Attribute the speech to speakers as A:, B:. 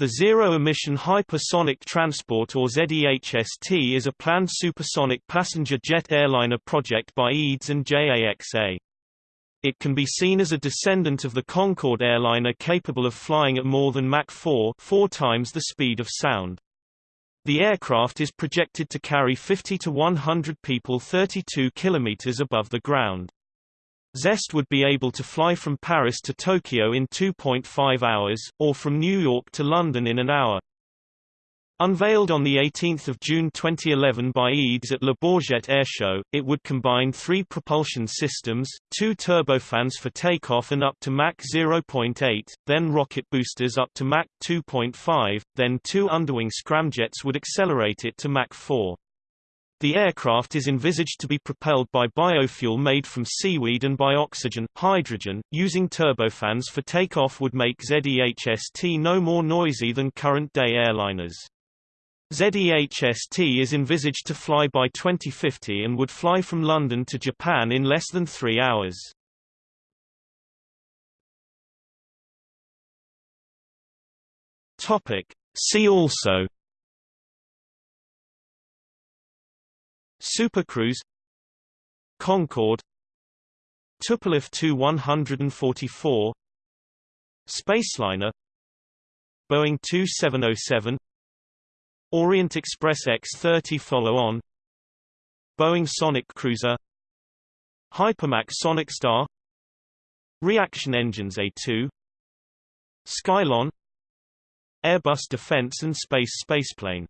A: The Zero Emission Hypersonic Transport or ZEHST is a planned supersonic passenger jet airliner project by EADS and JAXA. It can be seen as a descendant of the Concorde airliner capable of flying at more than Mach 4 four times the speed of sound. The aircraft is projected to carry 50 to 100 people 32 kilometers above the ground. ZEHST would be able to fly from Paris to Tokyo in 2.5 hours, or from New York to London in an hour. Unveiled on 18 June 2011 by EADS at Le Bourget Airshow, it would combine three propulsion systems, two turbofans for takeoff and up to Mach 0.8, then rocket boosters up to Mach 2.5, then two underwing scramjets would accelerate it to Mach 4. The aircraft is envisaged to be propelled by biofuel made from seaweed and by oxygen, hydrogen, using turbofans for takeoff would make ZEHST no more noisy than current-day airliners. ZEHST is envisaged to fly by 2050 and would fly from London to Japan in less than three hours. See also Supercruise Concorde Tupolev Tu-144 Spaceliner Boeing 2707 Orient Express X-30 follow-on Boeing Sonic Cruiser Hypermach Sonic Star Reaction Engines A2 Skylon Airbus Defence and Space Spaceplane